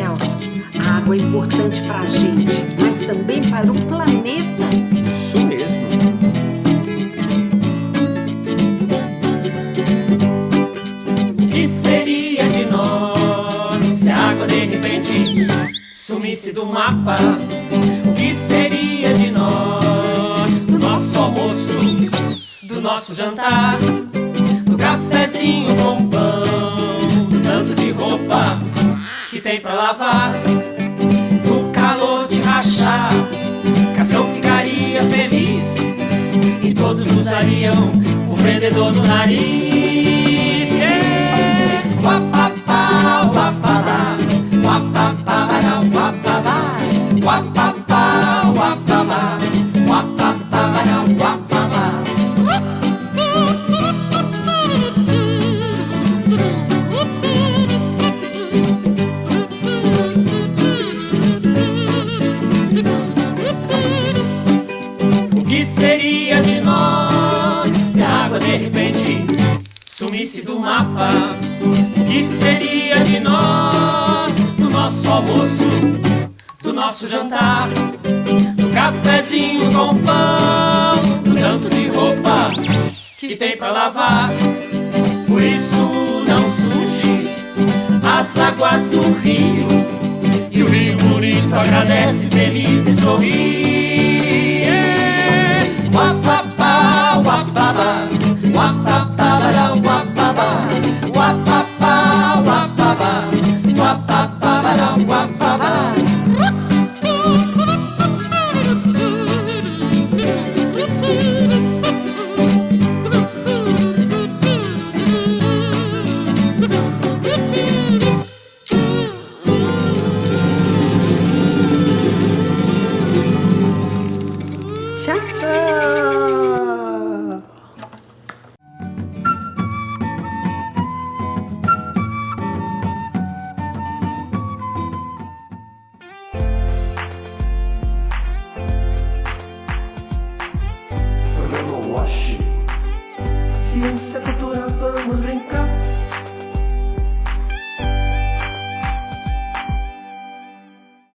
Celso, a água é importante para a gente, mas também para o planeta. Isso mesmo. O que seria de nós se a água de repente sumisse do mapa? O que seria de nós, do nosso almoço, do nosso jantar, do cafezinho com pão, tem pra lavar, do calor de rachar? Cascão ficaria feliz e todos usariam o vendedor do nariz. Yeah. Uapapá, uapapá, uapapá, que seria de nós se a água de repente sumisse do mapa? Que seria de nós, do nosso almoço, do nosso jantar, do cafezinho com pão, do tanto de roupa que tem pra lavar? Por isso não surge as águas do rio e o rio bonito agradece, feliz e sorri. Ciência, cultura, vamos brincar.